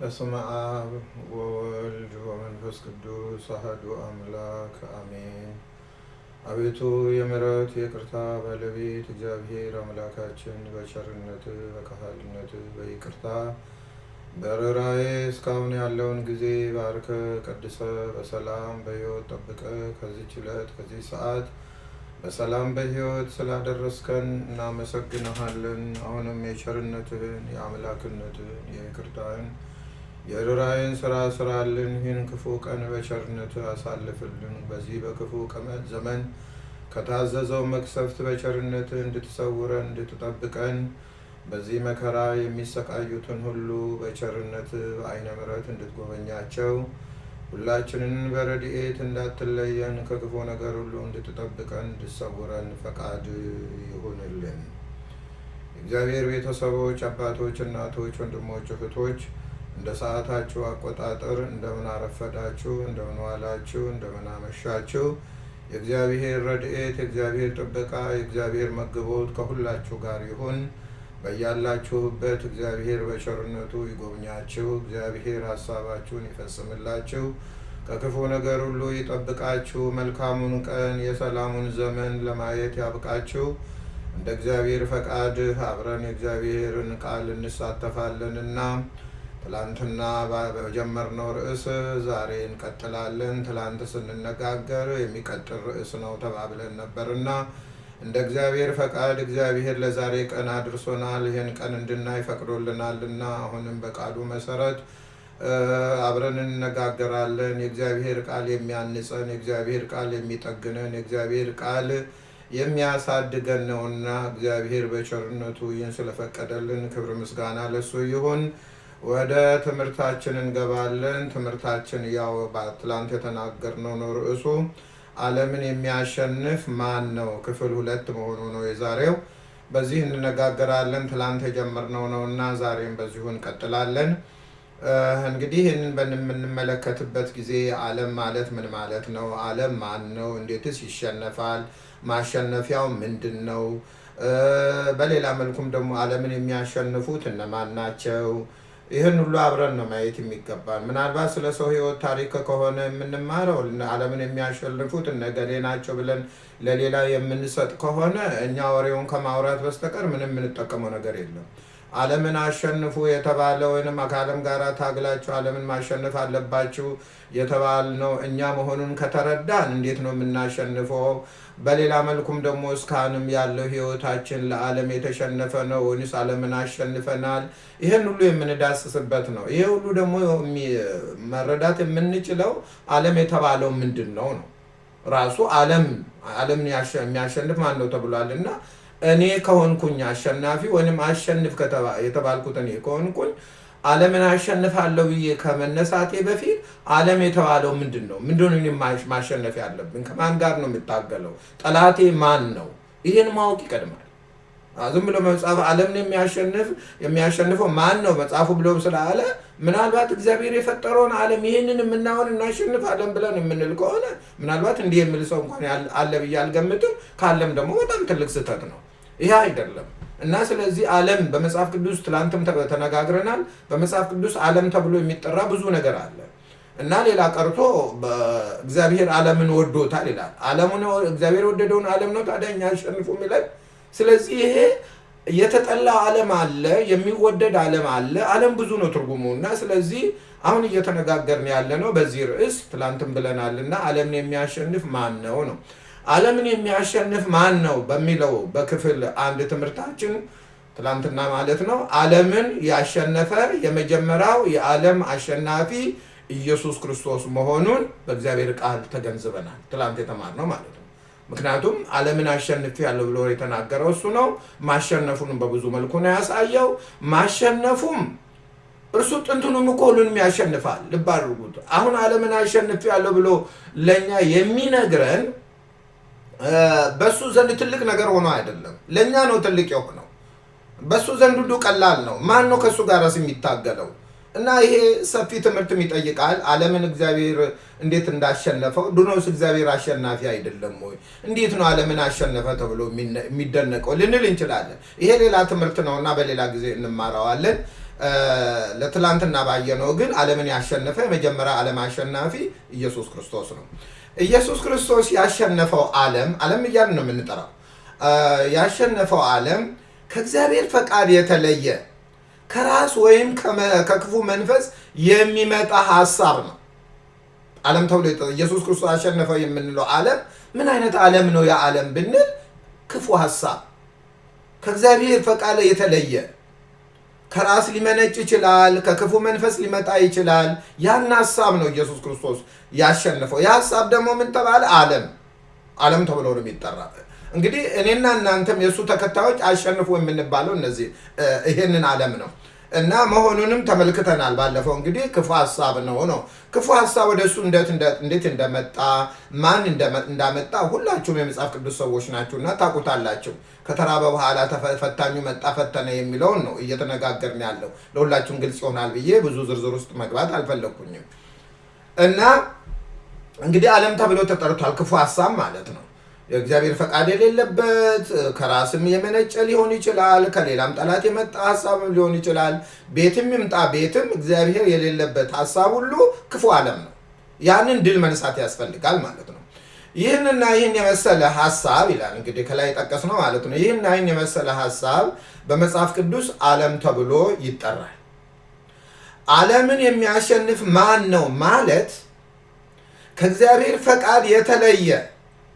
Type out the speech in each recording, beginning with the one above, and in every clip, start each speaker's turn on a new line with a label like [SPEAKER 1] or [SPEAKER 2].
[SPEAKER 1] በስመ አብ ወወልድ ወመንፈስ ቅዱስ አሐዱ አምላክ አሜን። አቤቱ የምሕረት የይቅርታ ባለቤት እግዚአብሔር አምላካችን በቸርነት በካህልነት በይቅርታ በርኅራኄ እስካሁን ያለውን ጊዜ ባርከ ቀድሰ በሰላም በሕይወት ጠብቀ ከዚች ዕለት ከዚህ ሰዓት በሰላም በሕይወት ስላደረስከን እናመሰግንሃለን። አሁንም የቸርነትህን የአምላክነትህን የይቅርታህን የርኅራኄን ስራ ስራልን። ይህን ክፉ ቀን በቸርነት አሳልፍልን። በዚህ በክፉ ዘመን ከታዘዘው መቅሰፍት በቸርነት እንድትሰውረን እንድትጠብቀን በዚህ መከራ የሚሰቃዩትን ሁሉ በቸርነት በዓይነ ምሕረት እንድትጎበኛቸው ሁላችንን በረድኤት እንዳትለየን ከክፉ ነገር ሁሉ እንድትጠብቀን እንድትሰውረን ፈቃድ ይሁንልን። የእግዚአብሔር ቤተሰቦች፣ አባቶች፣ እናቶች፣ ወንድሞች፣ እህቶች እንደ ሰዓታችሁ አቆጣጠር እንደምን አረፈዳችሁ፣ እንደምን ዋላችሁ፣ እንደምን አመሻችሁ። የእግዚአብሔር ረድኤት፣ የእግዚአብሔር ጥበቃ፣ የእግዚአብሔር መግቦት ከሁላችሁ ጋር ይሁን። በያላችሁበት እግዚአብሔር በቸርነቱ ይጎብኛችሁ። እግዚአብሔር ሀሳባችሁን ይፈጽምላችሁ። ከክፉ ነገር ሁሉ ይጠብቃችሁ። መልካሙን ቀን የሰላሙን ዘመን ለማየት ያብቃችሁ። እንደ እግዚአብሔር ፈቃድ አብረን የእግዚአብሔርን ቃል እንሳተፋለንና ትላንትና በጀመርነው ርዕስ ዛሬ እንቀጥላለን። ትላንት ስንነጋገር የሚቀጥል ርዕስ ነው ተባብለን ነበርና እንደ እግዚአብሔር ፈቃድ እግዚአብሔር ለዛሬ ቀን አድርሶናል። ይህን ቀን እንድናይ ፈቅዶልናልና አሁንም በቃሉ መሰረት አብረን እንነጋገራለን። የእግዚአብሔር ቃል የሚያንጸን፣ የእግዚአብሔር ቃል የሚጠግነን፣ የእግዚአብሔር ቃል የሚያሳድገን ነውና እግዚአብሔር በቸርነቱ ይህን ስለፈቀደልን ክብር ምስጋና ለሱ ይሁን። ወደ ትምህርታችን እንገባለን። ትምህርታችን ያው በትላንት የተናገርነው ነው ርዕሱ ዓለምን የሚያሸንፍ ማን ነው? ክፍል ሁለት መሆኑ ነው የዛሬው። በዚህ እንነጋገራለን። ትላንት የጀመርነው ነው እና ዛሬም በዚሁ እንቀጥላለን። እንግዲህ ይህንን በምንመለከትበት ጊዜ ዓለም ማለት ምን ማለት ነው? ዓለም ማን ነው? እንዴትስ ይሸነፋል? ማሸነፊያው ምንድን ነው? በሌላ መልኩም ደግሞ ዓለምን የሚያሸንፉት እነማን ናቸው? ይህን ሁሉ አብረን ነው ማየት የሚገባል። ምናልባት ስለ ሰው ሕይወት ታሪክ ከሆነ የምንማረው ዓለምን የሚያሸንፉት እነገሌ ናቸው ብለን ለሌላ የምንሰጥ ከሆነ እኛ ወሬውን ከማውራት በስተቀር ምንም የምንጠቀመው ነገር የለም። ዓለምን አሸንፉ የተባለ ወይም ከዓለም ጋር ታግላችሁ ዓለምን ማሸነፍ አለባችሁ የተባልነው እኛ መሆኑን ከተረዳን እንዴት ነው የምናሸንፈው? በሌላ መልኩም ደግሞ እስካሁንም ያለው ህይወታችን ለዓለም የተሸነፈ ነው ወይስ ዓለምን አሸንፈናል? ይህን ሁሉ የምንዳስስበት ነው። ይሄ ሁሉ ደግሞ መረዳት የምንችለው ዓለም የተባለው ምንድን ነው ነው ራሱ ዓለም ዓለምን ያሸ- የሚያሸንፍ ማን ነው ተብሏል እና እኔ ከሆንኩኝ አሸናፊ ወይም አሸንፍ የተባልኩት እኔ ከሆንኩኝ ዓለምን አሸንፋለሁ ብዬ ከመነሳቴ በፊት ዓለም የተባለው ምንድን ነው? ምንድን ማሸነፍ ያለብን? ከማን ጋር ነው የምታገለው? ጠላቴ ማን ነው? ይህን ማወቅ ይቀድማል። ዝም ብሎ መጽሐፍ ዓለምን የሚያሸንፍ የሚያሸንፈው ማን ነው መጽሐፉ ብሎ ስላለ ምናልባት እግዚአብሔር የፈጠረውን ዓለም ይህንን የምናሆን እናሸንፋለን ብለን የምንል ከሆነ ምናልባት እንዲህ የሚል ሰው እንኳን አለ ብዬ አልገምትም። ካለም ደግሞ በጣም ትልቅ ስህተት ነው። ይህ አይደለም እና ስለዚህ ዓለም በመጽሐፍ ቅዱስ ትላንትም ተነጋግረናል። በመጽሐፍ ቅዱስ ዓለም ተብሎ የሚጠራ ብዙ ነገር አለ እና ሌላ ቀርቶ በእግዚአብሔር ዓለምን ወዶታል ይላል። ዓለሙን እግዚአብሔር የወደደውን ዓለም ነው ታዲያ እኛ አሸንፉ የሚለን ስለዚህ ይሄ የተጠላው ዓለም አለ፣ የሚወደድ ዓለም አለ። ዓለም ብዙ ነው ትርጉሙ እና ስለዚህ አሁን እየተነጋገርን ያለ ነው በዚህ ርዕስ ትላንትም ብለናል እና ዓለምን የሚያሸንፍ ማን ነው ነው ዓለምን የሚያሸንፍ ማን ነው በሚለው በክፍል አንድ ትምህርታችን ትላንትና ማለት ነው ዓለምን ያሸነፈ የመጀመሪያው የዓለም አሸናፊ ኢየሱስ ክርስቶስ መሆኑን በእግዚአብሔር ቃል ተገንዝበናል። ትላንት የተማርነው ማለት ነው። ምክንያቱም ዓለምን አሸንፍ ያለው ብሎ የተናገረው እሱ ነው። ማሸነፉንም በብዙ መልኩ ነው ያሳየው። ማሸነፉም እርሱ ጥንቱንም እኮ ሁሉንም ያሸንፋል። ልብ አድርጉት። አሁን ዓለምን አሸንፍ ያለው ብሎ ለእኛ የሚነግረን በሱ ዘንድ ትልቅ ነገር ሆኖ አይደለም፣ ለእኛ ነው ትልቅ የሆነው። በሱ ዘንድ ሁሉ ቀላል ነው። ማን ነው ከእሱ ጋርስ የሚታገለው? እና ይሄ ሰፊ ትምህርትም ይጠይቃል። ዓለምን እግዚአብሔር እንዴት እንዳሸነፈው ድሮስ እግዚአብሔር አሸናፊ አይደለም ወይ? እንዴት ነው ዓለምን አሸነፈ ተብሎ የሚደነቀው ልንል እንችላለን። ይሄ ሌላ ትምህርት ነው እና በሌላ ጊዜ እንማረዋለን። ለትላንትና ባየነው ግን ዓለምን ያሸነፈ የመጀመሪያ ዓለም አሸናፊ ኢየሱስ ክርስቶስ ነው። ኢየሱስ ክርስቶስ ያሸነፈው ዓለም ዓለም እያልን ነው የምንጠራው። ያሸነፈው ዓለም ከእግዚአብሔር ፈቃድ የተለየ ከራስ ወይም ከክፉ መንፈስ የሚመጣ ሀሳብ ነው። ዓለም ተብሎ ኢየሱስ ክርስቶስ አሸነፈው የምንለው ዓለም ምን አይነት ዓለም ነው? ያ ዓለም ብንል ክፉ ሀሳብ ከእግዚአብሔር ፈቃድ የተለየ ከራስ ሊመነጭ ይችላል። ከክፉ መንፈስ ሊመጣ ይችላል። ያን ሀሳብ ነው ኢየሱስ ክርስቶስ ያሸነፈው። ያ ሀሳብ ደግሞ ምን ተባለ? ዓለም ዓለም ተብሎ ነው የሚጠራ። እንግዲህ እኔና እናንተም የእሱ ተከታዮች አሸንፎ የምንባለው እነዚህ ይሄንን ዓለም ነው እና መሆኑንም ተመልክተናል። ባለፈው እንግዲህ ክፉ ሀሳብ ነው ነው ክፉ ሀሳብ ወደ እሱ እንዴት እንደመጣ ማን እንዳመጣ ሁላችሁም የመጽሐፍ ቅዱስ ሰዎች ናችሁና ታውቁታላችሁ። ከተራበ በኋላ ፈታኙ መጣ ፈተነ የሚለውን ነው እየተነጋገርን ያለው። ለሁላችሁም ግልጽ ይሆናል ብዬ ብዙ ዝርዝር ውስጥ መግባት አልፈለግኩኝም እና እንግዲህ ዓለም ተብሎ ተጠርቷል። ክፉ ሀሳብ ማለት ነው። የእግዚአብሔር ፈቃድ የሌለበት ከራስም የመነጨ ሊሆን ይችላል። ከሌላም ጠላት የመጣ ሀሳብ ሊሆን ይችላል። ቤትም ይምጣ ቤትም እግዚአብሔር የሌለበት ሀሳብ ሁሉ ክፉ ዓለም ነው። ያንን ድል መንሳት ያስፈልጋል ማለት ነው። ይህንና ይህን የመሰለ ሀሳብ ይላል እንግዲህ ከላይ ጠቀስ ነው ማለት ነው። ይህንና ይህን የመሰለ ሀሳብ በመጽሐፍ ቅዱስ ዓለም ተብሎ ይጠራል። ዓለምን የሚያሸንፍ ማን ነው ማለት ከእግዚአብሔር ፈቃድ የተለየ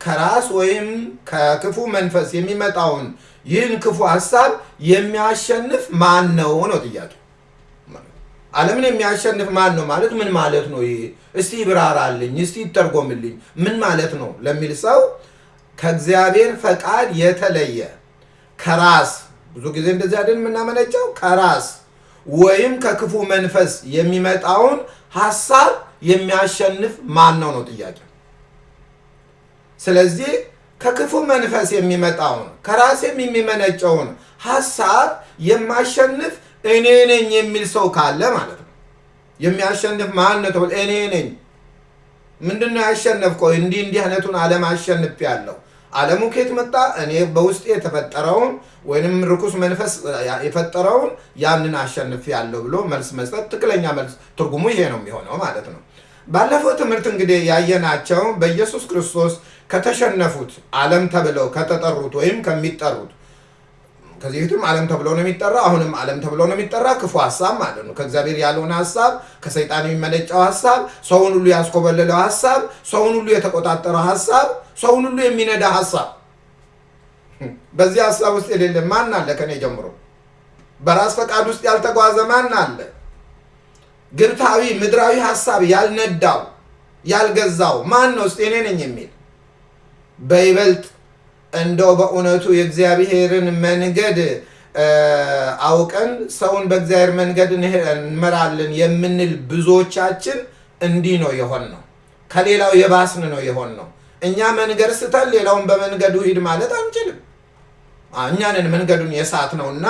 [SPEAKER 1] ከራስ ወይም ከክፉ መንፈስ የሚመጣውን ይህን ክፉ ሀሳብ የሚያሸንፍ ማን ነው ነው ጥያቄ። ዓለምን የሚያሸንፍ ማን ነው ማለት ምን ማለት ነው? ይሄ እስቲ ይብራራልኝ፣ እስቲ ይተርጎምልኝ፣ ምን ማለት ነው ለሚል ሰው ከእግዚአብሔር ፈቃድ የተለየ ከራስ ብዙ ጊዜ እንደዚህ አይደል የምናመነጨው ከራስ ወይም ከክፉ መንፈስ የሚመጣውን ሀሳብ የሚያሸንፍ ማን ነው ነው ጥያቄ። ስለዚህ ከክፉ መንፈስ የሚመጣውን ከራሴም የሚመነጨውን ሀሳብ የማሸንፍ እኔ ነኝ የሚል ሰው ካለ ማለት ነው። የሚያሸንፍ ማን ነው ተብሎ እኔ ነኝ። ምንድን ነው ያሸነፍከው? እንዲህ እንዲህ አይነቱን ዓለም አሸንፍ ያለው ዓለሙ ከየት መጣ? እኔ በውስጤ የተፈጠረውን ወይንም ርኩስ መንፈስ የፈጠረውን ያንን አሸንፍ ያለው ብሎ መልስ መስጠት ትክክለኛ መልስ ትርጉሙ ይሄ ነው የሚሆነው ማለት ነው። ባለፈው ትምህርት እንግዲህ ያየናቸው በኢየሱስ ክርስቶስ ከተሸነፉት ዓለም ተብለው ከተጠሩት ወይም ከሚጠሩት ከዚህ በፊትም ዓለም ተብሎ ነው የሚጠራ፣ አሁንም ዓለም ተብሎ ነው የሚጠራ ክፉ ሀሳብ ማለት ነው። ከእግዚአብሔር ያልሆነ ሀሳብ፣ ከሰይጣን የሚመነጨው ሀሳብ፣ ሰውን ሁሉ ያስኮበለለው ሀሳብ፣ ሰውን ሁሉ የተቆጣጠረው ሀሳብ፣ ሰውን ሁሉ የሚነዳ ሀሳብ። በዚህ ሀሳብ ውስጥ የሌለ ማን አለ? ከኔ ጀምሮ በራስ ፈቃድ ውስጥ ያልተጓዘ ማን አለ? ግብታዊ ምድራዊ ሀሳብ ያልነዳው ያልገዛው ማን ነው? እስኪ እኔ ነኝ የሚል በይበልጥ እንደው በእውነቱ የእግዚአብሔርን መንገድ አውቀን ሰውን በእግዚአብሔር መንገድ እንመራለን የምንል ብዙዎቻችን እንዲህ ነው የሆን ነው። ከሌላው የባስን ነው የሆን ነው። እኛ መንገድ ስተን ሌላውን በመንገዱ ሂድ ማለት አንችልም። እኛንን መንገዱን የሳት ነው እና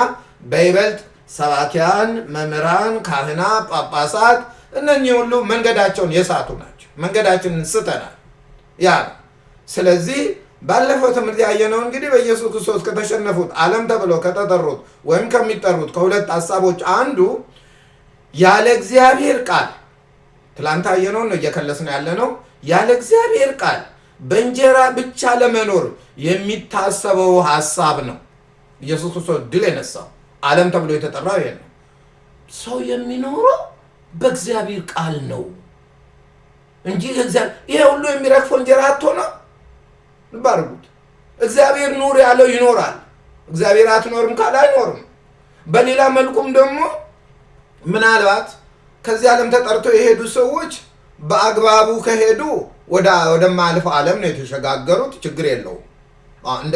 [SPEAKER 1] በይበልጥ ሰባኪያን፣ መምህራን፣ ካህናት፣ ጳጳሳት እነኚህ ሁሉ መንገዳቸውን የሳቱ ናቸው። መንገዳችንን ስተናል ያ ነው። ስለዚህ ባለፈው ትምህርት ያየነው እንግዲህ በኢየሱስ ክርስቶስ ከተሸነፉት ዓለም ተብለው ከተጠሩት ወይም ከሚጠሩት ከሁለት ሀሳቦች አንዱ ያለ እግዚአብሔር ቃል ትላንት ያየነውን ነው እየከለስን ያለ ነው። ያለ እግዚአብሔር ቃል በእንጀራ ብቻ ለመኖር የሚታሰበው ሀሳብ ነው። ኢየሱስ ክርስቶስ ድል የነሳው ዓለም ተብሎ የተጠራው ይሄ ነው። ሰው የሚኖረው በእግዚአብሔር ቃል ነው እንጂ ይሄ ሁሉ የሚረግፈው እንጀራ አቶ ነው ባርጉት እግዚአብሔር ኑር ያለው ይኖራል። እግዚአብሔር አትኖርም ካለ አይኖርም። በሌላ መልኩም ደግሞ ምናልባት ከዚህ ዓለም ተጠርተው የሄዱ ሰዎች በአግባቡ ከሄዱ ወደማያልፈው ዓለም ነው የተሸጋገሩት። ችግር የለውም። እንደ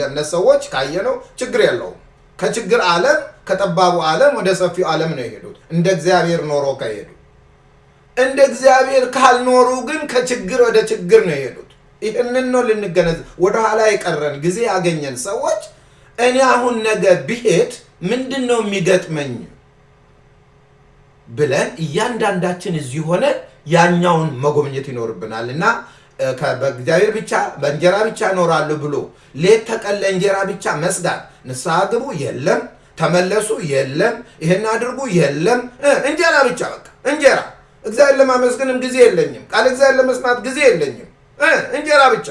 [SPEAKER 1] እምነት ሰዎች ካየነው ችግር የለውም። ከችግር ዓለም ከጠባቡ ዓለም ወደ ሰፊው ዓለም ነው የሄዱት እንደ እግዚአብሔር ኖሮ ከሄዱ። እንደ እግዚአብሔር ካልኖሩ ግን ከችግር ወደ ችግር ነው የሄዱት። ይህንን ነው ልንገነዘብ። ወደኋላ የቀረን ጊዜ ያገኘን ሰዎች እኔ አሁን ነገ ብሄድ ምንድን ነው የሚገጥመኝ ብለን እያንዳንዳችን እዚህ ሆነ ያኛውን መጎብኘት ይኖርብናል እና በእግዚአብሔር ብቻ በእንጀራ ብቻ እኖራለሁ ብሎ ሌት ተቀን ለእንጀራ ብቻ መስጋት ንስሐ ግቡ የለም ተመለሱ የለም፣ ይሄን አድርጉ የለም፣ እንጀራ ብቻ በቃ እንጀራ። እግዚአብሔር ለማመስገንም ጊዜ የለኝም፣ ቃል እግዚአብሔር ለመስማት ጊዜ የለኝም፣ እንጀራ ብቻ።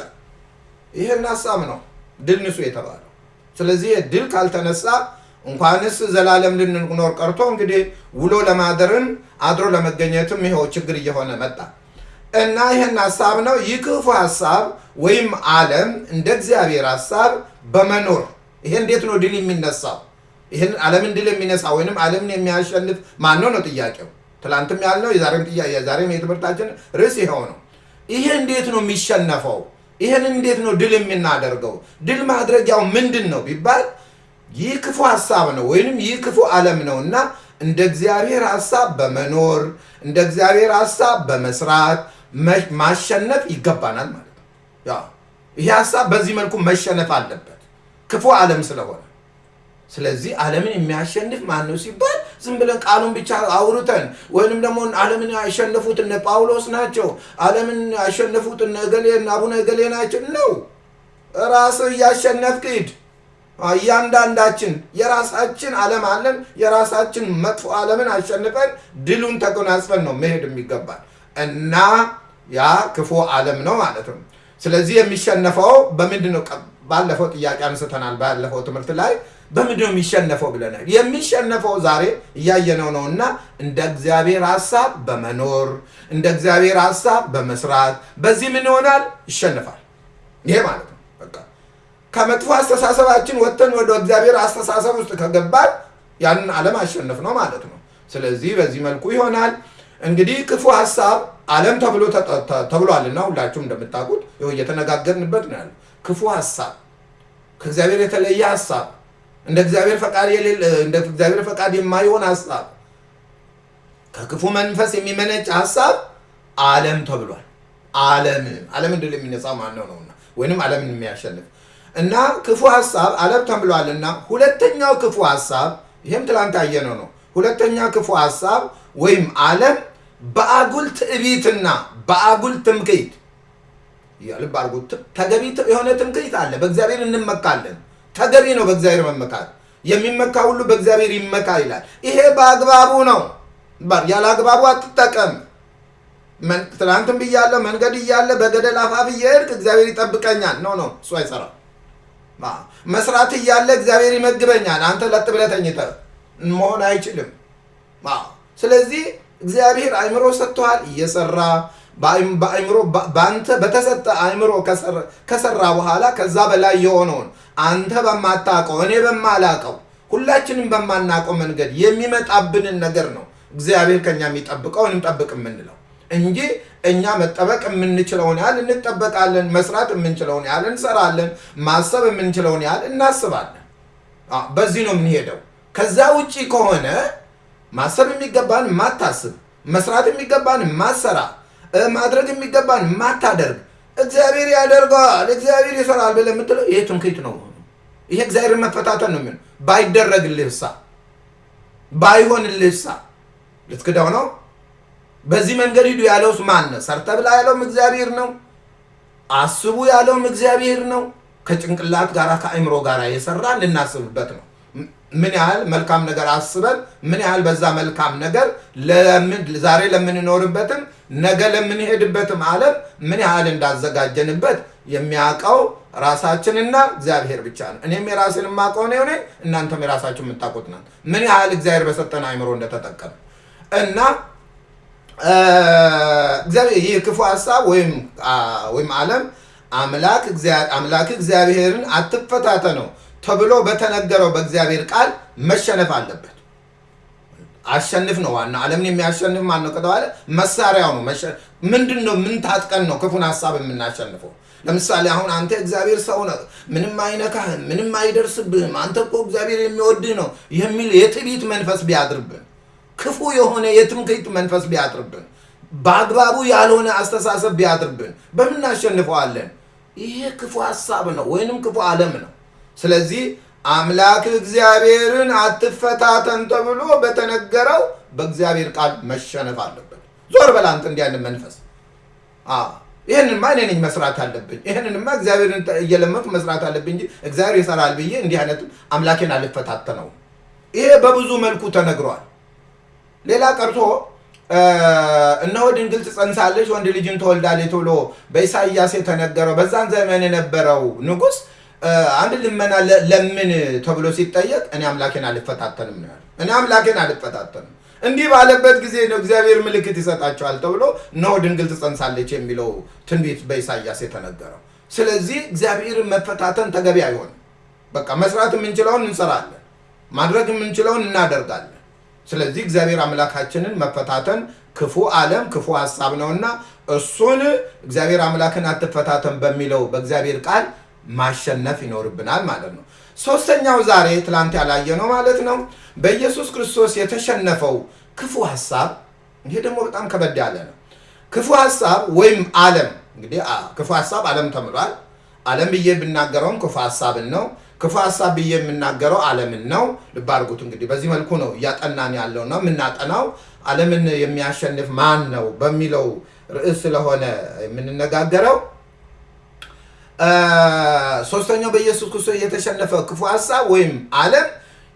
[SPEAKER 1] ይሄን ሀሳብ ነው ድል ንሱ የተባለው። ስለዚህ ድል ካልተነሳ እንኳንስ ዘላለም ልንኖር ቀርቶ እንግዲህ ውሎ ለማደርም አድሮ ለመገኘትም ይኸው ችግር እየሆነ መጣ እና ይህን ሀሳብ ነው ይህ ክፉ ሀሳብ ወይም ዓለም እንደ እግዚአብሔር ሀሳብ በመኖር ይሄ እንዴት ነው ድል የሚነሳው? ይህን ዓለምን ድል የሚነሳ ወይም ዓለምን የሚያሸንፍ ማን ነው ነው ጥያቄው። ትላንትም ያልነው የዛሬም የትምህርታችን ርዕስ ይኸው ነው። ይሄ እንዴት ነው የሚሸነፈው? ይህን እንዴት ነው ድል የምናደርገው? ድል ማድረጊያው ምንድን ነው ቢባል ይህ ክፉ ሀሳብ ነው ወይንም ይህ ክፉ ዓለም ነው እና እንደ እግዚአብሔር ሀሳብ በመኖር እንደ እግዚአብሔር ሀሳብ በመስራት ማሸነፍ ይገባናል ማለት ነው። ያው ሀሳብ በዚህ መልኩ መሸነፍ አለበት ክፉ ዓለም ስለሆነ። ስለዚህ ዓለምን የሚያሸንፍ ማን ነው ሲባል ዝም ብለን ቃሉን ብቻ አውርተን ወይንም ደግሞ ዓለምን ያሸነፉት እነ ጳውሎስ ናቸው፣ ዓለምን ያሸነፉት እነ እገሌ አቡነ እገሌ ናቸው ነው። ራስህ እያሸነፍክ ሂድ። እያንዳንዳችን የራሳችን ዓለም አለን። የራሳችን መጥፎ ዓለምን አሸንፈን ድሉን ተጎናጽፈን ነው መሄድ የሚገባል እና ያ ክፉ ዓለም ነው ማለት ነው። ስለዚህ የሚሸነፈው በምንድን ነው? ባለፈው ጥያቄ አንስተናል። ባለፈው ትምህርት ላይ በምንድን ነው የሚሸነፈው ብለናል። የሚሸነፈው ዛሬ እያየነው ነው እና እንደ እግዚአብሔር ሀሳብ በመኖር እንደ እግዚአብሔር ሀሳብ በመስራት በዚህ ምን ይሆናል? ይሸነፋል። ይሄ ማለት ነው በቃ ከመጥፎ አስተሳሰባችን ወጥተን ወደ እግዚአብሔር አስተሳሰብ ውስጥ ከገባን ያንን ዓለም አሸነፍ ነው ማለት ነው። ስለዚህ በዚህ መልኩ ይሆናል። እንግዲህ ክፉ ሀሳብ ዓለም ተብሎ ተብሏልና ሁላችሁም እንደምታውቁት ይኸው እየተነጋገርንበት ነው ያለው። ክፉ ሀሳብ ከእግዚአብሔር የተለየ ሀሳብ እንደ እግዚአብሔር ፈቃድ የሌለ እንደ እግዚአብሔር ፈቃድ የማይሆን ሀሳብ ከክፉ መንፈስ የሚመነጭ ሀሳብ ዓለም ተብሏል። ዓለም ዓለም እንድል የሚነጻ ማነው ነውና ወይንም ዓለምን የሚያሸንፍ እና ክፉ ሀሳብ ዓለም ተብሏልና ሁለተኛው ክፉ ሀሳብ ይህም ትላንት ያየነው ነው። ሁለተኛ ክፉ ሀሳብ ወይም ዓለም በአጉል ትዕቢትና በአጉል ትምክህት ልብ አድርጉ። ተገቢ የሆነ ትምክህት አለ። በእግዚአብሔር እንመካለን። ተገቢ ነው በእግዚአብሔር መመካት። የሚመካ ሁሉ በእግዚአብሔር ይመካ ይላል። ይሄ በአግባቡ ነው። ያለ አግባቡ አትጠቀም። ትናንትም ብያለሁ። መንገድ እያለ በገደል አፋፍ እየሄድክ እግዚአብሔር ይጠብቀኛል። no no፣ እሱ አይሰራም። መስራት እያለ እግዚአብሔር ይመግበኛል። አንተ ለጥ ብለህ ተኝተህ መሆን አይችልም። ስለዚህ እግዚአብሔር አእምሮ ሰጥቶሃል፣ እየሰራ በአእምሮ በአንተ በተሰጠ አእምሮ ከሰራ በኋላ ከዛ በላይ የሆነውን አንተ በማታውቀው እኔ በማላውቀው ሁላችንም በማናውቀው መንገድ የሚመጣብንን ነገር ነው እግዚአብሔር ከኛ የሚጠብቀው እንጠብቅ የምንለው እንጂ እኛ መጠበቅ የምንችለውን ያህል እንጠበቃለን። መስራት የምንችለውን ያህል እንሰራለን። ማሰብ የምንችለውን ያህል እናስባለን። በዚህ ነው የምንሄደው። ከዛ ውጪ ከሆነ ማሰብ የሚገባን ማታስብ፣ መስራት የሚገባን ማሰራ፣ ማድረግ የሚገባን ማታደርግ፣ እግዚአብሔር ያደርገዋል፣ እግዚአብሔር ይሰራል ብለህ የምትለው ይሄ ትምክህት ነው። ይሄ እግዚአብሔርን መፈታተን ነው። የሚሆነው ባይደረግልህሳ ባይሆንልህሳ ልትክደው ነው። በዚህ መንገድ ሂዱ ያለውስ ማን ነው? ሰርተ ብላ ያለውም እግዚአብሔር ነው። አስቡ ያለውም እግዚአብሔር ነው። ከጭንቅላት ጋር ከአእምሮ ጋር የሰራ ልናስብበት ነው። ምን ያህል መልካም ነገር አስበን ምን ያህል በዛ መልካም ነገር ዛሬ ለምንኖርበትም ነገ ለምንሄድበትም ዓለም ምን ያህል እንዳዘጋጀንበት የሚያውቀው ራሳችንና እግዚአብሔር ብቻ ነው። እኔም የራሴን የማውቀው ነው ሆነ እናንተም የራሳችሁ የምታውቁት ናት። ምን ያህል እግዚአብሔር በሰጠን አእምሮ እንደተጠቀም እና ይህ ክፉ ሀሳብ ወይም ወይም ዓለም አምላክ እግዚአብሔርን አትፈታተነው ተብሎ በተነገረው በእግዚአብሔር ቃል መሸነፍ አለበት። አሸንፍ ነው ዋና። ዓለምን የሚያሸንፍ ማን ነው ከተባለ መሳሪያው ነው። ምንድን ነው? ምን ታጥቀን ነው ክፉን ሀሳብ የምናሸንፈው? ለምሳሌ አሁን አንተ እግዚአብሔር ሰው ነህ፣ ምንም አይነካህም፣ ምንም አይደርስብህም፣ አንተ እኮ እግዚአብሔር የሚወድህ ነው የሚል የትዕቢት መንፈስ ቢያድርብን፣ ክፉ የሆነ የትምክህት መንፈስ ቢያድርብን፣ በአግባቡ ያልሆነ አስተሳሰብ ቢያድርብን በምን እናሸንፈዋለን? ይሄ ክፉ ሀሳብ ነው ወይንም ክፉ ዓለም ነው። ስለዚህ አምላክ እግዚአብሔርን አትፈታተን ተብሎ በተነገረው በእግዚአብሔር ቃል መሸነፍ አለበት። ዞር እንዲህ አይነት መንፈስ ይህንንማ እኔ ነኝ መስራት አለብኝ፣ ይህንንማ እግዚአብሔርን እየለመንኩ መስራት አለብኝ እንጂ እግዚአብሔር ይሰራል ብዬ እንዲህ አይነት አምላኬን አልፈታተነውም። ይሄ በብዙ መልኩ ተነግሯል። ሌላ ቀርቶ እነሆ ድንግል ትጸንሳለች ወንድ ልጅን ትወልዳለች ተብሎ በኢሳይያስ የተነገረው በዛን ዘመን የነበረው ንጉሥ አንድ ልመና ለምን ተብሎ ሲጠየቅ እኔ አምላኬን አልፈታተንም ነው ያለው። እኔ አምላኬን አልፈታተንም እንዲህ ባለበት ጊዜ ነው እግዚአብሔር ምልክት ይሰጣቸዋል ተብሎ እነሆ ድንግል ትጸንሳለች የሚለው ትንቢት በኢሳይያስ የተነገረው። ስለዚህ እግዚአብሔርን መፈታተን ተገቢ አይሆንም። በቃ መስራት የምንችለውን እንሰራለን፣ ማድረግ የምንችለውን እናደርጋለን። ስለዚህ እግዚአብሔር አምላካችንን መፈታተን ክፉ ዓለም ክፉ ሀሳብ ነውና እሱን እግዚአብሔር አምላክን አትፈታተን በሚለው በእግዚአብሔር ቃል ማሸነፍ ይኖርብናል ማለት ነው። ሶስተኛው ዛሬ ትላንት ያላየ ነው ማለት ነው። በኢየሱስ ክርስቶስ የተሸነፈው ክፉ ሀሳብ፣ ይሄ ደግሞ በጣም ከበድ ያለ ነው። ክፉ ሀሳብ ወይም ዓለም እንግዲህ ክፉ ሀሳብ ዓለም ተምሏል። ዓለም ብዬ ብናገረውም ክፉ ሀሳብን ነው። ክፉ ሀሳብ ብዬ የምናገረው ዓለምን ነው። ልብ አድርጉት እንግዲህ በዚህ መልኩ ነው እያጠናን ያለው ነው የምናጠናው ዓለምን የሚያሸንፍ ማን ነው በሚለው ርዕስ ስለሆነ የምንነጋገረው ሶስተኛው በኢየሱስ ክርስቶስ የተሸነፈ ክፉ ሀሳብ ወይም ዓለም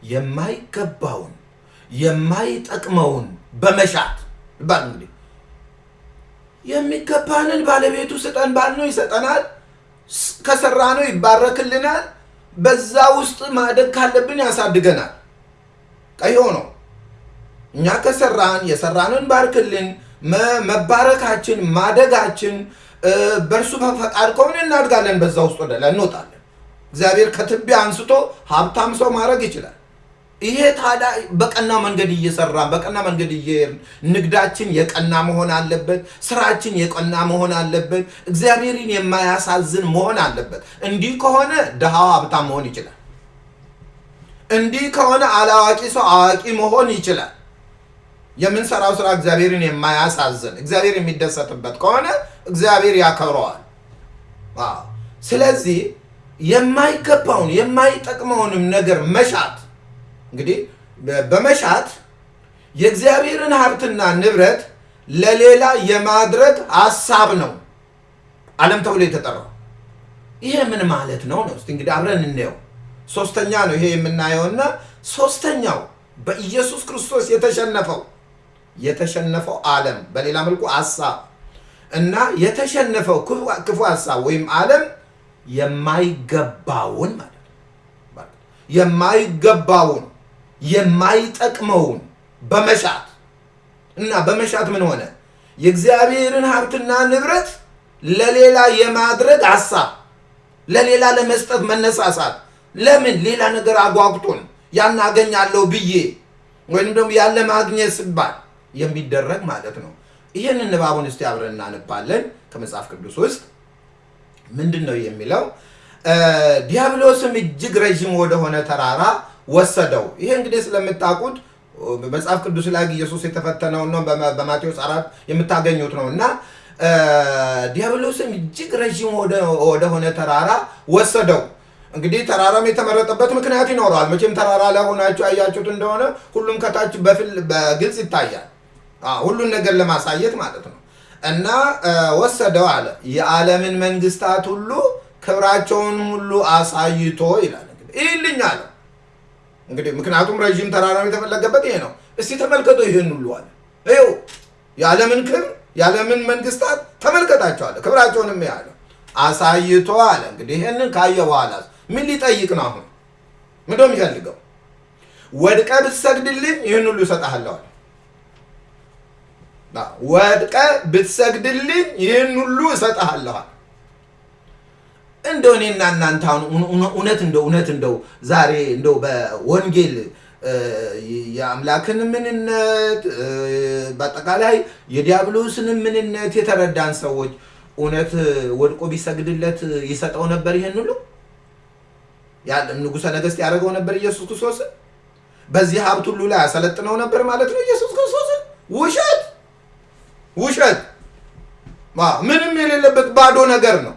[SPEAKER 1] የማይገባውን የማይጠቅመውን በመሻት ባል እንግዲህ የሚገባንን ባለቤቱ ስጠን ባልነው ይሰጠናል፣ ከሰራ ነው ይባረክልናል፣ በዛ ውስጥ ማደግ ካለብን ያሳድገናል። ቀይ ነው። እኛ ከሰራን የሰራንን ባርክልን፣ መባረካችን ማደጋችን በእርሱ ፈቃድ ከሆነ እናድጋለን። በዛ ውስጥ ወደ ላይ እንወጣለን። እግዚአብሔር ከትቢያ አንስቶ ሀብታም ሰው ማድረግ ይችላል። ይሄ ታዲያ በቀና መንገድ እየሰራን በቀና መንገድ እየሄድን ንግዳችን የቀና መሆን አለበት። ስራችን የቀና መሆን አለበት። እግዚአብሔርን የማያሳዝን መሆን አለበት። እንዲህ ከሆነ ድሃው ሀብታም መሆን ይችላል። እንዲህ ከሆነ አላዋቂ ሰው አዋቂ መሆን ይችላል። የምንሰራው ስራ እግዚአብሔርን የማያሳዝን እግዚአብሔር የሚደሰትበት ከሆነ እግዚአብሔር ያከብረዋል። ስለዚህ የማይገባውን የማይጠቅመውንም ነገር መሻት እንግዲህ በመሻት የእግዚአብሔርን ሀብትና ንብረት ለሌላ የማድረግ ሀሳብ ነው ዓለም ተብሎ የተጠራው። ይሄ ምን ማለት ነው ነው? እንግዲህ አብረን እንየው። ሶስተኛ ነው ይሄ የምናየውና ሶስተኛው በኢየሱስ ክርስቶስ የተሸነፈው የተሸነፈው ዓለም በሌላ መልኩ ሀሳብ እና የተሸነፈው ክፉ ሀሳብ ወይም ዓለም የማይገባውን ማለት የማይገባውን የማይጠቅመውን በመሻት እና በመሻት ምን ሆነ? የእግዚአብሔርን ሀብትና ንብረት ለሌላ የማድረግ ሀሳብ፣ ለሌላ ለመስጠት መነሳሳት። ለምን ሌላ ነገር አጓጉቶን ያን አገኛለሁ ብዬ ወይም ደግሞ ያለ ማግኘት ሲባል የሚደረግ ማለት ነው። ይህንን ንባቡን እስቲ አብረን እናነባለን ከመጽሐፍ ቅዱስ ውስጥ ምንድን ነው የሚለው? ዲያብሎስም እጅግ ረዥም ወደሆነ ተራራ ወሰደው። ይሄ እንግዲህ ስለምታውቁት መጽሐፍ ቅዱስ ላይ ኢየሱስ የተፈተነው ነው። በማቴዎስ አራት የምታገኙት ነው እና ዲያብሎስም እጅግ ረዥም ወደሆነ ተራራ ወሰደው። እንግዲህ ተራራም የተመረጠበት ምክንያት ይኖረዋል። መቼም ተራራ ላይ ሆናችሁ ያያችሁት እንደሆነ ሁሉም ከታች በግልጽ ይታያል። ሁሉን ነገር ለማሳየት ማለት ነው እና ወሰደው አለ የዓለምን መንግስታት ሁሉ ክብራቸውን ሁሉ አሳይቶ ይላል። እንግዲህ ይህልኝ አለ እንግዲህ ምክንያቱም ረዥም ተራራ የተፈለገበት ይሄ ነው። እስቲ ተመልከቶ ይህን ሁሉ አለ ይኸው የዓለምን ክብር የዓለምን መንግስታት ተመልከታቸዋለ ክብራቸውንም ያለ አሳይቶ አለ። እንግዲህ ይህንን ካየ በኋላ ምን ሊጠይቅ ነው? አሁን ምንድነው የሚፈልገው? ወድቀ ብትሰግድልኝ ይህን ሁሉ እሰጥሃለሁ አለ። ወድቀ ብትሰግድልኝ ይህን ሁሉ እሰጥሃለሁ አለ። እንደው እኔና እናንተ አሁን እውነት እንደው እውነት እንደው ዛሬ እንደው በወንጌል የአምላክን ምንነት በአጠቃላይ የዲያብሎስን ምንነት የተረዳን ሰዎች እውነት ወድቆ ቢሰግድለት ይሰጠው ነበር? ይሄን ሁሉ ንጉሠ ነገሥት ያደረገው ነበር ኢየሱስ ክርስቶስን? በዚህ ሀብት ሁሉ ላይ ያሰለጥነው ነበር ማለት ነው ኢየሱስ ክርስቶስን? ውሸት ውሸት! ምንም የሌለበት ባዶ ነገር ነው።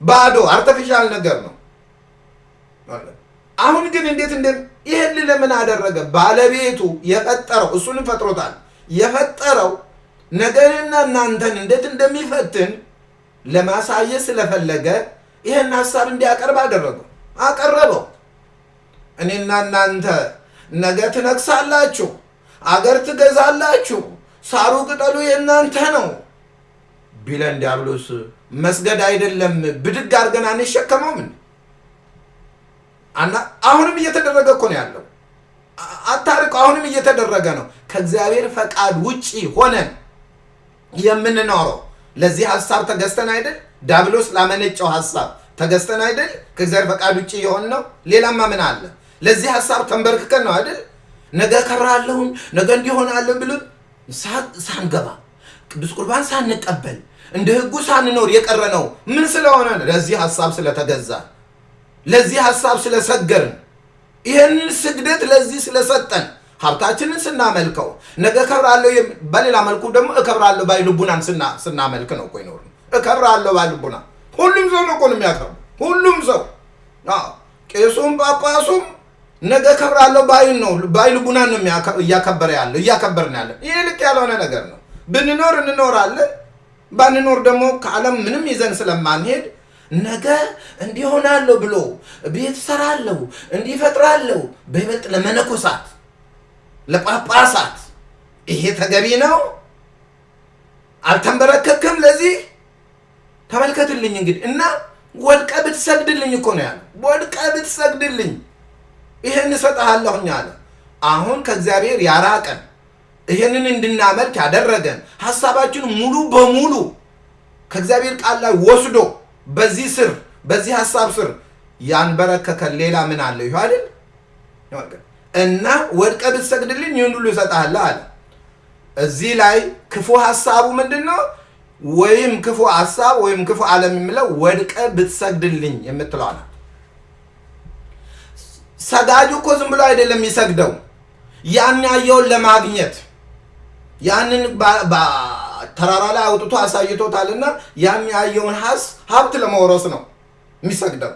[SPEAKER 1] ባዶ አርተፊሻል ነገር ነው። አሁን ግን እንዴት እንደ ይህን ለምን አደረገ? ባለቤቱ የፈጠረው እሱንም ፈጥሮታል። የፈጠረው ነገርና እናንተን እንዴት እንደሚፈትን ለማሳየት ስለፈለገ ይህን ሀሳብ እንዲያቀርብ አደረገው፣ አቀረበው። እኔና እናንተ ነገ ትነግሳላችሁ፣ አገር ትገዛላችሁ፣ ሳሩ ቅጠሉ የእናንተ ነው ቢለን ዲያብሎስ መስገድ አይደለም ብድግ አድርገን አንሸከመውም? አና አሁንም እየተደረገ እኮ ነው ያለው። አታርቁ። አሁንም እየተደረገ ነው። ከእግዚአብሔር ፈቃድ ውጪ ሆነን የምንኖረው ለዚህ ሀሳብ ተገዝተን አይደል? ዲያብሎስ ላመነጨው ሀሳብ ተገዝተን አይደል? ከእግዚአብሔር ፈቃድ ውጭ የሆን ነው። ሌላማ ምን አለ? ለዚህ ሀሳብ ተንበርክከን ነው አይደል? ነገ ከራለሁኝ ነገ እንዲሆናለን ብለን ሳንገባ ቅዱስ ቁርባን ሳንቀበል እንደ ሕጉ ሳንኖር የቀረ ነው። ምን ስለሆነ? ለዚህ ሀሳብ ስለተገዛ፣ ለዚህ ሀሳብ ስለሰገርን፣ ይህንን ስግደት ለዚህ ስለሰጠን ሀብታችንን ስናመልከው ነገ እከብራለሁ፣ በሌላ መልኩ ደግሞ እከብራለሁ ባይ ልቡናን ስናመልክ ነው እኮ ይኖር እከብራለሁ ባይ ልቡና ሁሉም ሰው ነው እኮ ነው የሚያከብሩ። ሁሉም ሰው ቄሱም ጳጳሱም ነገ እከብራለሁ ባይን ነው ባይ ልቡናን ነው እያከበረ ያለው እያከበርን ያለን። ይህ ልክ ያልሆነ ነገር ነው። ብንኖር እንኖራለን፣ ባንኖር ደግሞ ከዓለም ምንም ይዘን ስለማንሄድ ነገ እንዲሆናለሁ ብሎ ቤት ሰራለሁ እንዲፈጥራለሁ በይበልጥ ለመነኮሳት ለጳጳሳት ይሄ ተገቢ ነው? አልተንበረከክም ለዚህ ተመልከትልኝ እንግዲህ እና ወድቀ ብትሰግድልኝ እኮ ነው ያለ። ወድቀ ብትሰግድልኝ ይህን እሰጥሃለሁኝ አለ። አሁን ከእግዚአብሔር ያራቀን ይህንን እንድናመልክ ያደረገን ሀሳባችን ሙሉ በሙሉ ከእግዚአብሔር ቃል ላይ ወስዶ በዚህ ስር በዚህ ሀሳብ ስር ያንበረከከን ሌላ ምን አለ? ይሁ አይደል እና ወድቀ ብትሰግድልኝ ይህን ሁሉ እሰጥሃለሁ አለ። እዚህ ላይ ክፉ ሀሳቡ ምንድን ነው? ወይም ክፉ ሀሳብ ወይም ክፉ ዓለም የሚለው ወድቀ ብትሰግድልኝ የምትለዋ ናት። ሰጋጁ እኮ ዝም ብሎ አይደለም የሚሰግደው፣ ያን ያየውን ለማግኘት ያንን ተራራ ላይ አውጥቶ አሳይቶታልና ያን ያየውን ሀብት ለመውረስ ነው የሚሰግደው።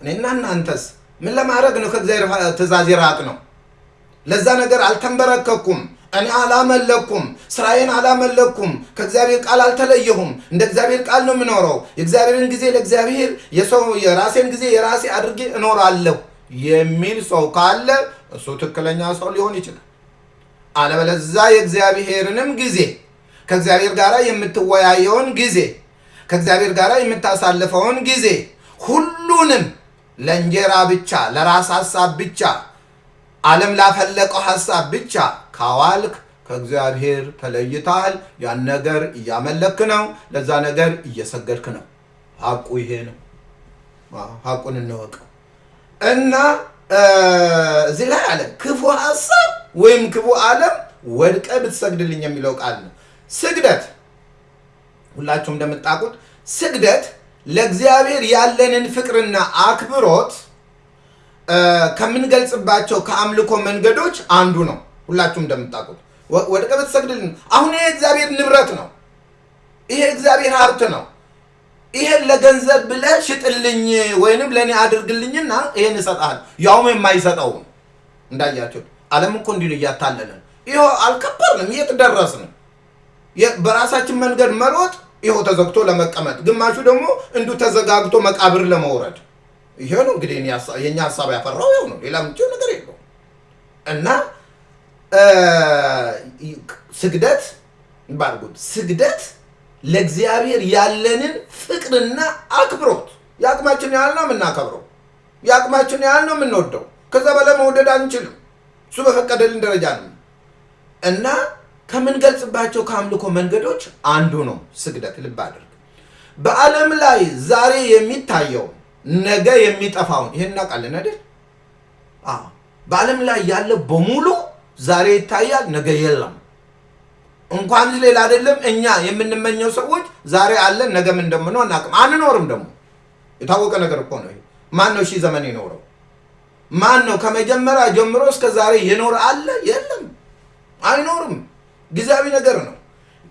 [SPEAKER 1] እኔና እናንተስ ምን ለማድረግ ነው? ከእግዚአብሔር ትእዛዝ የራቅ ነው? ለዛ ነገር አልተንበረከኩም። እኔ አላመለኩም፣ ስራዬን አላመለኩም፣ ከእግዚአብሔር ቃል አልተለየሁም፣ እንደ እግዚአብሔር ቃል ነው የምኖረው፣ የእግዚአብሔርን ጊዜ ለእግዚአብሔር የሰው የራሴን ጊዜ የራሴ አድርጌ እኖራለሁ የሚል ሰው ካለ እሱ ትክክለኛ ሰው ሊሆን ይችላል። አለበለዛ የእግዚአብሔርንም ጊዜ ከእግዚአብሔር ጋር የምትወያየውን ጊዜ ከእግዚአብሔር ጋር የምታሳልፈውን ጊዜ ሁሉንም ለእንጀራ ብቻ ለራስ ሀሳብ ብቻ ዓለም ላፈለቀው ሀሳብ ብቻ ካዋልክ ከእግዚአብሔር ተለይተሃል። ያን ነገር እያመለክ ነው፣ ለዛ ነገር እየሰገድክ ነው። ሀቁ ይሄ ነው። ሀቁን እንወቀው እና እዚህ ላይ አለ ክፉ ሀሳብ ወይም ክፉ ዓለም ወድቀ ብትሰግድልኝ የሚለው ቃል ነው። ስግደት ሁላችሁም እንደምታውቁት ስግደት ለእግዚአብሔር ያለንን ፍቅርና አክብሮት ከምንገልጽባቸው ከአምልኮ መንገዶች አንዱ ነው። ሁላችሁም እንደምታውቁት ወድቀ ብትሰግድልኝ፣ አሁን ይሄ እግዚአብሔር ንብረት ነው። ይሄ እግዚአብሔር ሀብት ነው። ይሄን ለገንዘብ ብለህ ሽጥልኝ ወይንም ለእኔ አድርግልኝና ይሄን እሰጥሃለሁ። ያውም የማይሰጠው እንዳያቸው ዓለም እኮ እንዲሁ እያታለለን ይኸው አልከበርንም። የት ደረስን? በራሳችን መንገድ መሮጥ ይኸው ተዘግቶ ለመቀመጥ፣ ግማሹ ደግሞ እንዲሁ ተዘጋግቶ መቃብር ለመውረድ። ይሄ ነው እንግዲህ የእኛ ሀሳብ ያፈራው ይኸው ነው። ሌላ ምንጭ ነገር የለውም። እና ስግደት ባርጉት ስግደት ለእግዚአብሔር ያለንን ፍቅርና አክብሮት የአቅማችን ያህል ነው የምናከብረው። የአቅማችን ያህል ነው የምንወደው። ከዛ በላይ መውደድ አንችልም። እሱ በፈቀደልን ደረጃ ነው እና ከምንገልጽባቸው ከአምልኮ መንገዶች አንዱ ነው ስግደት። ልብ አድርግ። በዓለም ላይ ዛሬ የሚታየው ነገ የሚጠፋውን ይህን እናውቃለን አይደል? በዓለም ላይ ያለ በሙሉ ዛሬ ይታያል፣ ነገ የለም። እንኳን ሌላ አይደለም እኛ የምንመኘው ሰዎች ዛሬ አለን፣ ነገም እንደምነው አናውቅም፣ አንኖርም። ደግሞ የታወቀ ነገር እኮ ነው። ማን ነው ሺህ ዘመን የኖረው? ማን ነው ከመጀመሪያ ጀምሮ እስከ ዛሬ የኖረ አለ? የለም፣ አይኖርም። ጊዜያዊ ነገር ነው።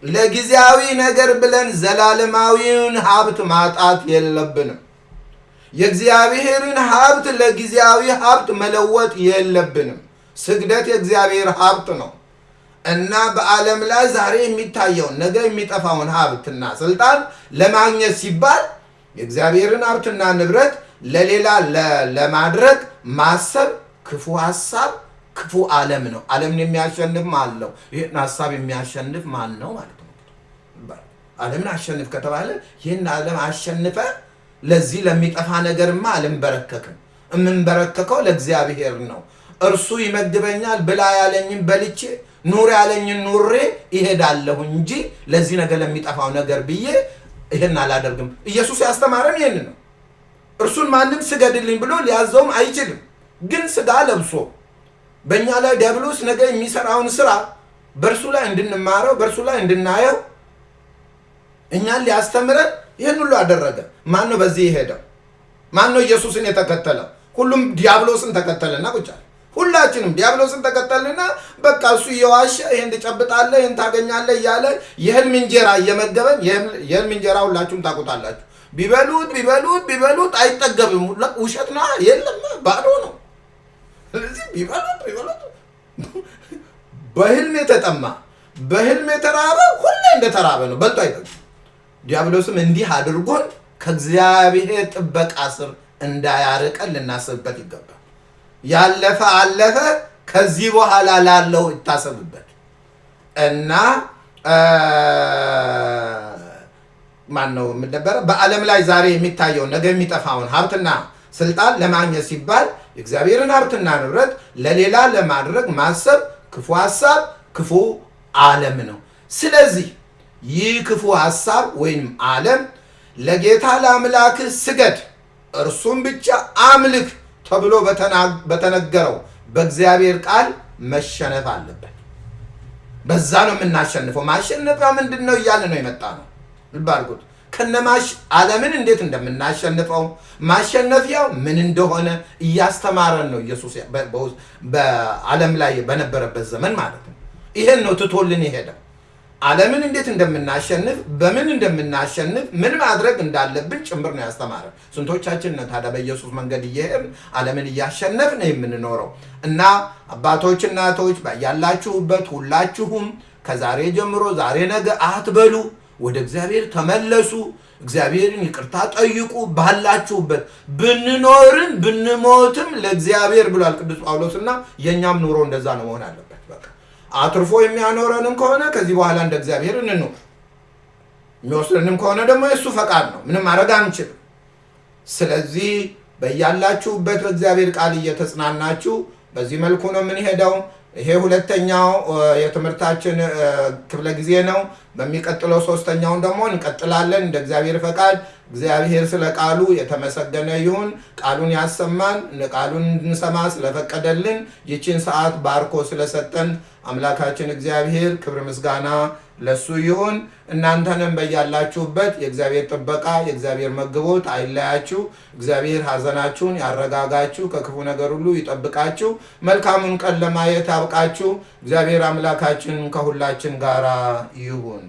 [SPEAKER 1] ለጊዜያዊ ነገር ብለን ዘላለማዊውን ሀብት ማጣት የለብንም። የእግዚአብሔርን ሀብት ለጊዜያዊ ሀብት መለወጥ የለብንም። ስግደት የእግዚአብሔር ሀብት ነው እና በዓለም ላይ ዛሬ የሚታየውን ነገ የሚጠፋውን ሀብትና ስልጣን ለማግኘት ሲባል የእግዚአብሔርን ሀብትና ንብረት ለሌላ ለማድረግ ማሰብ ክፉ ሀሳብ ክፉ ዓለም ነው። ዓለምን የሚያሸንፍ ማን ነው? ይህን ሀሳብ የሚያሸንፍ ማን ነው ማለት ነው። ዓለምን አሸንፍ ከተባለ ይህን ዓለም አሸንፈ ለዚህ ለሚጠፋ ነገርማ አልንበረከክም። የምንበረከከው ለእግዚአብሔር ነው። እርሱ ይመግበኛል፣ ብላ ያለኝን በልቼ ኑር ያለኝን ኑሬ ይሄዳለሁ እንጂ ለዚህ ነገር ለሚጠፋው ነገር ብዬ ይህን አላደርግም። ኢየሱስ ያስተማረን ይህን ነው። እርሱን ማንም ስገድልኝ ብሎ ሊያዘውም አይችልም። ግን ስጋ ለብሶ በእኛ ላይ ዲያብሎስ ነገ የሚሰራውን ስራ በእርሱ ላይ እንድንማረው በእርሱ ላይ እንድናየው እኛን ሊያስተምረን ይህን ሁሉ አደረገ። ማን ነው በዚህ የሄደው? ማን ነው ኢየሱስን የተከተለው? ሁሉም ዲያብሎስን ተከተለና አለ። ሁላችንም ዲያብሎስን ተከተልና በቃ እሱ እየዋሸ ይህን ትጨብጣለህ፣ ይህን ታገኛለህ እያለ የህልም እንጀራ እየመገበን የህልም እንጀራ ሁላችሁም ታውቁታላችሁ። ቢበሉት ቢበሉት ቢበሉት አይጠገብም። ውሸት ነው፣ የለም ባዶ ነው። ስለዚህ ቢበሉት ቢበሉት በህልም የተጠማ በህልም የተራበ ሁሌ እንደተራበ ነው፣ በልቶ አይጠግም። ዲያብሎስም እንዲህ አድርጎን ከእግዚአብሔር ጥበቃ ስር እንዳያርቀን ልናስብበት ይገባል። ያለፈ አለፈ፣ ከዚህ በኋላ ላለው ይታሰብበት። እና ማን ነው የምነበረ በዓለም ላይ ዛሬ የሚታየውን ነገ የሚጠፋውን ሀብትና ስልጣን ለማግኘት ሲባል የእግዚአብሔርን ሀብትና ንብረት ለሌላ ለማድረግ ማሰብ ክፉ ሀሳብ፣ ክፉ ዓለም ነው። ስለዚህ ይህ ክፉ ሀሳብ ወይም ዓለም ለጌታ ለአምላክህ ስገድ እርሱም ብቻ አምልክ ተብሎ በተነገረው በእግዚአብሔር ቃል መሸነፍ አለበት። በዛ ነው የምናሸንፈው። ማሸነፊያ ምንድን ነው እያለ ነው የመጣ ነው። ልብ አድርጉት። ከነማሽ ዓለምን እንዴት እንደምናሸንፈው ማሸነፊያው ምን እንደሆነ እያስተማረን ነው ኢየሱስ በዓለም ላይ በነበረበት ዘመን ማለት ነው። ይሄን ነው ትቶልን የሄደው። ዓለምን እንዴት እንደምናሸንፍ በምን እንደምናሸንፍ ምን ማድረግ እንዳለብን ጭምር ነው ያስተማረን። ስንቶቻችን ነው ታዲያ በኢየሱስ መንገድ እየሄድን ዓለምን እያሸነፍን የምንኖረው? እና አባቶች፣ እናቶች ያላችሁበት ሁላችሁም ከዛሬ ጀምሮ ዛሬ ነገ አትበሉ፣ ወደ እግዚአብሔር ተመለሱ፣ እግዚአብሔርን ይቅርታ ጠይቁ። ባላችሁበት ብንኖርም ብንሞትም ለእግዚአብሔር ብሏል ቅዱስ ጳውሎስ እና የእኛም ኑሮ እንደዛ ነው መሆን አለበት። በቃ አትርፎ የሚያኖረንም ከሆነ ከዚህ በኋላ እንደ እግዚአብሔር እንኖር፣ የሚወስደንም ከሆነ ደግሞ የእሱ ፈቃድ ነው። ምንም ማድረግ አንችልም። ስለዚህ በያላችሁበት በእግዚአብሔር ቃል እየተጽናናችሁ በዚህ መልኩ ነው የምንሄደው። ይሄ ሁለተኛው የትምህርታችን ክፍለ ጊዜ ነው። በሚቀጥለው ሶስተኛውን ደግሞ እንቀጥላለን እንደ እግዚአብሔር ፈቃድ። እግዚአብሔር ስለ ቃሉ የተመሰገነ ይሁን። ቃሉን ያሰማን፣ ቃሉን እንድንሰማ ስለፈቀደልን፣ ይችን ሰዓት ባርኮ ስለሰጠን አምላካችን እግዚአብሔር ክብር ምስጋና ለሱ ይሁን። እናንተንም በያላችሁበት የእግዚአብሔር ጥበቃ የእግዚአብሔር መግቦት አይለያችሁ። እግዚአብሔር ሐዘናችሁን ያረጋጋችሁ፣ ከክፉ ነገር ሁሉ ይጠብቃችሁ፣ መልካሙን ቀን ለማየት ያብቃችሁ። እግዚአብሔር አምላካችን ከሁላችን ጋር ይሁን።